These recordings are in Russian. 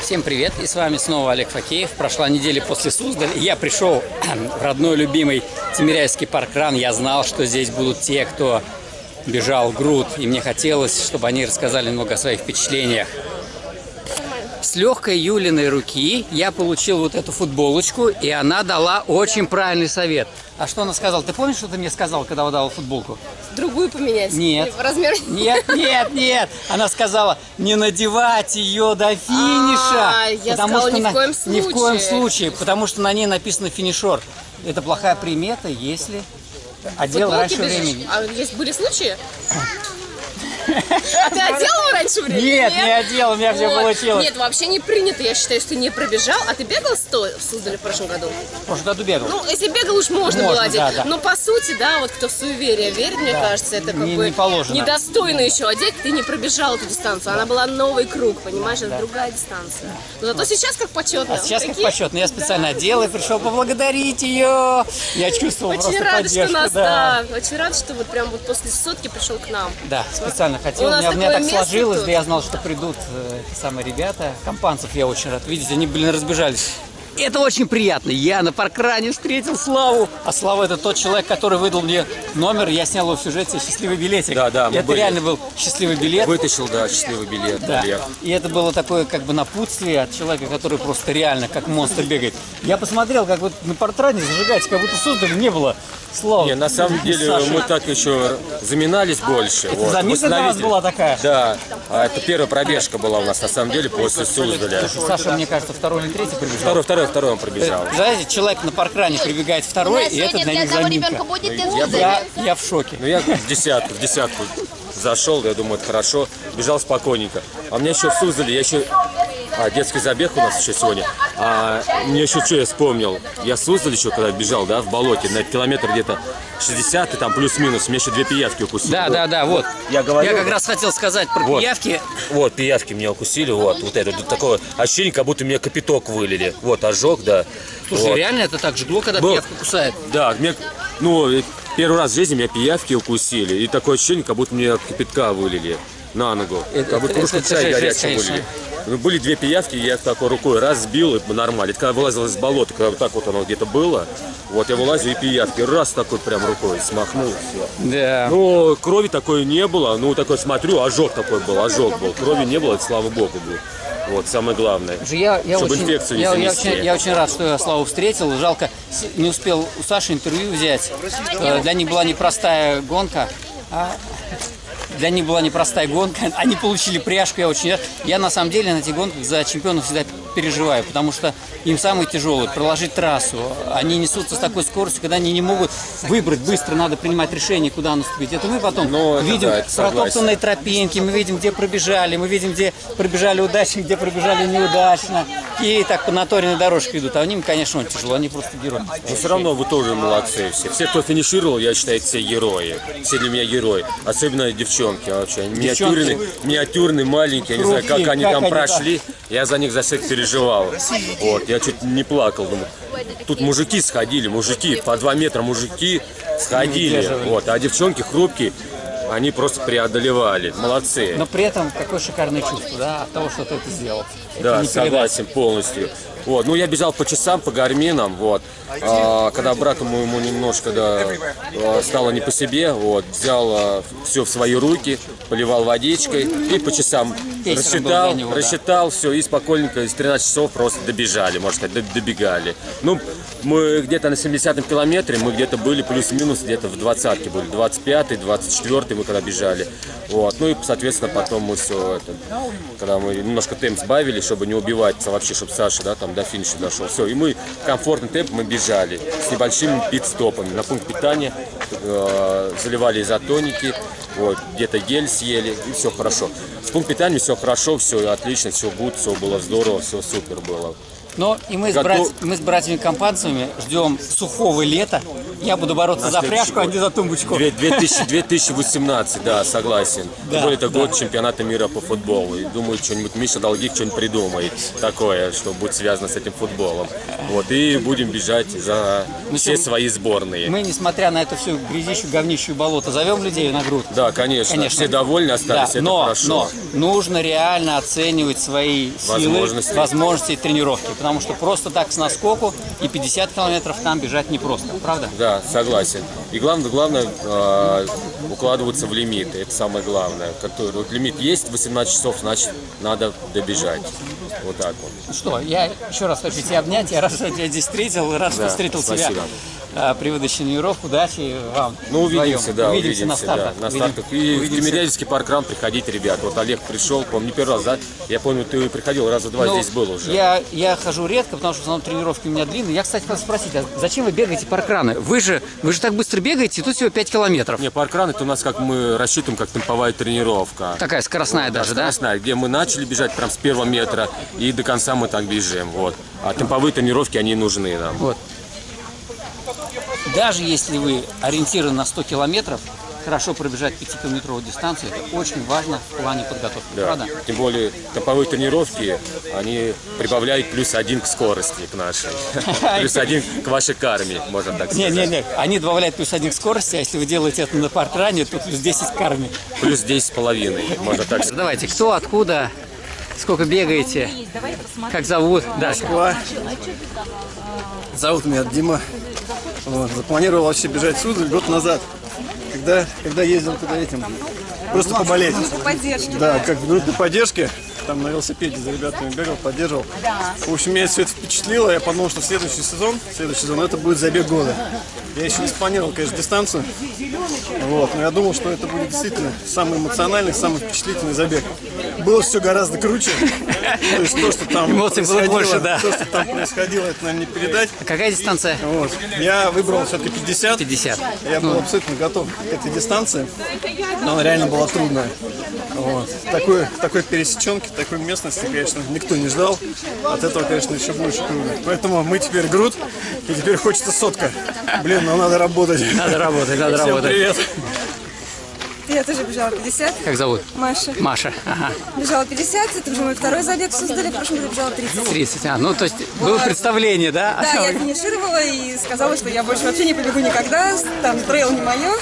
Всем привет, и с вами снова Олег Факеев. Прошла неделя после Суздаля, и я пришел в родной любимый Тимиряйский паркран. Я знал, что здесь будут те, кто бежал груд, и мне хотелось, чтобы они рассказали немного о своих впечатлениях. С легкой Юлиной руки я получил вот эту футболочку, и она дала очень правильный совет. А что она сказала? Ты помнишь, что ты мне сказал, когда выдавал футболку? Другую поменять? Нет. Размер? Нет, нет, нет. Она сказала, не надевать ее до финиша. А, я сказала, ни в на- коем Ни в коем случае. случае, потому что на ней написано финишер. Это плохая примета, если одел раньше времени. А есть были случаи? А ты одел его раньше времени? Нет, не одел, у меня все Вот. получилось. Нет, вообще не принято, я считаю, что не пробежал. А ты бегал 100 в Суздале в прошлом году? В прошлом году бегал. Ну, если бегал, уж можно, Можно, было одеть. да, да. Но по сути, да, вот кто в суеверие верит, мне кажется, это как Не- бы не положено. недостойно еще одеть. Ты не пробежал эту дистанцию. Она была новый круг, понимаешь, это другая дистанция. Но зато сейчас как почетно. А сейчас как Прикинь? почетно. Я специально одел и пришел поблагодарить ее. Я чувствовал Очень просто рада, что поддержку. нас, да. да. Очень рада, что вот прям вот после сотки пришел к нам. Да, специально хотел. У У меня, у меня так сложилось, да я знал, что придут э, самые ребята. Компанцев я очень рад видеть. Они, блин, разбежались. Это очень приятно. Я на паркране встретил Славу. А Слава это тот человек, который выдал мне номер. Я снял его в сюжете «Счастливый билетик». Да, да, Это были. реально был счастливый билет. Вытащил, да, счастливый билет. Да. И это было такое как бы напутствие от человека, который просто реально как монстр бегает. Я посмотрел, как вот на портрате зажигаете, как будто создали, не было слова. Не, на самом деле Саша. мы так еще заминались больше. Это заминка для вас была такая? Да, а это первая пробежка была у нас на самом деле после Суздаля. Саша, мне кажется, второй или третий прибежал. Второй, второй, второй он пробежал. Знаете, человек на паркране прибегает второй, и это для них заминка. будет Я, я в шоке. Ну я в десятку, в десятку зашел, я думаю, это хорошо. Бежал спокойненько. А у меня еще в Суздале, я еще... А, детский забег у нас еще сегодня. А мне еще что я вспомнил. Я в Суздале еще когда бежал, да, в болоте, на километр где-то 60, и там плюс-минус, мне еще две пиявки укусили. Да, да, да, вот. Я говорю, Я как раз хотел сказать про Вот. пиявки. Вот, пиявки меня укусили, вот, вот это, вот такое ощущение, как будто мне капиток вылили. Вот, ожог, да. Слушай, Вот. реально это так жгло, когда Был. пиявка кусает? Да, мне, ну, первый раз в жизни меня пиявки укусили, и такое ощущение, как будто мне кипятка вылили на ногу. Это- как будто это- кружку это чая горячего конечно. вылили. Ну, Были две пиявки, я их такой рукой раз сбил, и нормально. Это когда вылазил из болота, когда вот так вот оно где-то было, вот я вылазил, и пиявки раз такой прям рукой смахнул, все. Да. Ну, крови такой не было. Ну, такой смотрю, ожог такой был, ожог был. Крови не было, это слава богу был. Вот, самое главное. Я, я, Чтобы очень, инфекцию не я, я очень, я очень рад, что я Славу встретил. Жалко, не успел у Саши интервью взять. Э, Для них была непростая гонка. а для них была непростая гонка. Они получили пряжку, я очень рад. Я на самом деле на этих гонках за чемпионов всегда переживаю, потому что им самое тяжелое проложить трассу. Они несутся с такой скоростью, когда они не могут выбрать быстро, надо принимать решение, куда наступить. Это мы потом Ну, это видим да, протоптанные тропинки, мы видим, где пробежали, мы видим, где пробежали удачно, где пробежали неудачно. И так по наторенной дорожке идут. А им, конечно, тяжело, они просто герои. Но все равно вы тоже молодцы все. Все, кто финишировал, я считаю, все герои. Все для меня герои. Особенно девчонки вообще. Они миниатюрные, миниатюрные, маленькие. Я не знаю, как они как там они прошли. Я за них за всех переживал. Вот, я чуть не плакал. Думаю, тут мужики сходили, мужики, по два метра мужики сходили. Вот, а девчонки хрупкие, они просто преодолевали. Молодцы. Но при этом какое шикарное чувство, да, от того, что ты это сделал. Да, согласен полностью. Вот, ну я бежал по часам, по гарминам, вот. А, когда брату моему немножко да, а, стало не по себе, вот, взял все в свои руки, поливал водичкой и по часам Пейсером был рассчитал, для него, да. рассчитал все и спокойненько из 13 часов просто добежали, можно сказать, добегали. Ну, мы где-то на 70-м километре, мы где-то были плюс-минус где-то в 20-ке были, 25-й, 24-й мы когда бежали. Вот, ну и, соответственно, потом мы все это, когда мы немножко темп сбавили, чтобы не убиваться вообще, чтобы Саша, да, там до финиша дошел. Все, и мы комфортный темп мы бежали с небольшими пит-стопами. На пункт питания э, заливали изотоники, вот, где-то гель съели, и все хорошо. С пункт питания все хорошо, все отлично, все гуд, все было здорово, все супер было. Но и мы с, Готов- брат- мы с братьями-компанцами ждем сухого лета. Я буду бороться На за пряжку, а не за тумбочку. Две- 2000 2018, да, согласен. Да, более это да. год чемпионата мира по футболу. И думаю, что-нибудь Миша Долгих что-нибудь придумает такое, что будет связано с этим футболом. Вот, и будем бежать за все всё- свои сборные. Мы, несмотря на эту всю грязищу, говнищу болото, зовем людей на грудь. Да, конечно. Конечно. Все довольны Да, остались, это но, хорошо. но нужно реально оценивать свои силы, Возможности. возможности и тренировки. Потому что просто так с наскоку и 50 километров там бежать непросто, правда? Да, согласен. И главное, главное э, укладываться в лимиты. Это самое главное. Который, вот лимит есть 18 часов, значит надо добежать. Вот так вот. Ну Что, я еще раз хочу тебя обнять. Я рад, что я тебя здесь встретил, рад, что Да, встретил спасибо. тебя а, при выдаче тренировок. Удачи вам. Ну, увидимся, вдвоем. да, увидимся, увидимся, на стартах. да, на Увидим- стартах. И в увидимся. Тимирязевский паркран приходите, ребят. Вот Олег пришел, помню, не первый раз, да? Я помню, ты приходил раза два, Ну, здесь был уже. Я, я хожу редко, потому что в основном тренировки у меня длинные. Я, кстати, хотел спросить, а зачем вы бегаете паркраны? Вы же, вы же так быстро бегаете, тут всего 5 километров. Не, паркран это у нас как мы рассчитываем, как темповая тренировка. Такая скоростная даже, да? Скоростная, где мы начали бежать прям с первого метра и до конца мы так бежим. Вот. А темповые тренировки, они нужны нам. Вот. Даже если вы ориентированы на 100 километров, хорошо пробежать 5-километровую дистанцию, это очень важно в плане подготовки, Да. правда? Тем более темповые тренировки, они прибавляют плюс один к скорости, к нашей. Плюс один к вашей карме, можно так сказать. не, не, они добавляют плюс один к скорости, а если вы делаете это на паркране, то плюс 10 к армии. Плюс 10 с половиной, можно так сказать. Давайте, кто, откуда, сколько бегаете, как зовут? Да. Москва. Зовут меня Дима. Вот, запланировал вообще бежать в Суздаль год назад, когда, когда ездил туда этим, просто поболеть. поддержки. Да, как в группе поддержки, там на велосипеде за ребятами бегал, поддерживал. В общем, меня все это впечатлило, я подумал, что следующий сезон, следующий сезон, это будет забег года. Я еще не спланировал, конечно, дистанцию, вот, но я думал, что это будет действительно самый эмоциональный, самый впечатлительный забег. Было все гораздо круче, то есть то, что там Эмоций было больше, да. то, что там происходило, это, наверное, не передать. А Какая дистанция? Вот. Я выбрал все-таки 50. 50. Я был абсолютно готов к этой дистанции, но она реально была трудная. Вот. Такой, такой пересеченки, такой местности, конечно, никто не ждал. От этого, конечно, еще больше круто. Поэтому мы теперь груд, и теперь хочется сотка. Блин, ну надо работать. Надо работать, надо Всем работать. привет. Я тоже бежала 50. Как зовут? Маша. Маша. Ага. Бежала 50, это уже мой второй забег в Суздале, в прошлом году бежала 30. 30. А, ну, то есть было представление, да? Да, я финишировала и сказала, что я больше вообще не побегу никогда, там трейл не мое,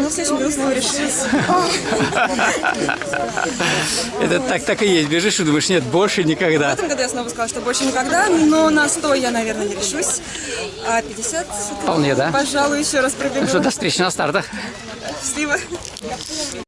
но в следующем году снова решилась. Это так, так и есть. Бежишь и думаешь, нет, больше никогда. В этом году я снова сказала, что больше никогда, но на 100 я, наверное, не решусь, а 50, это, Вполне, да. пожалуй, еще раз пробегу. Что, до встречи на стартах. Счастливо.